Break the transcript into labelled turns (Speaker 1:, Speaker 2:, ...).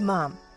Speaker 1: Mom.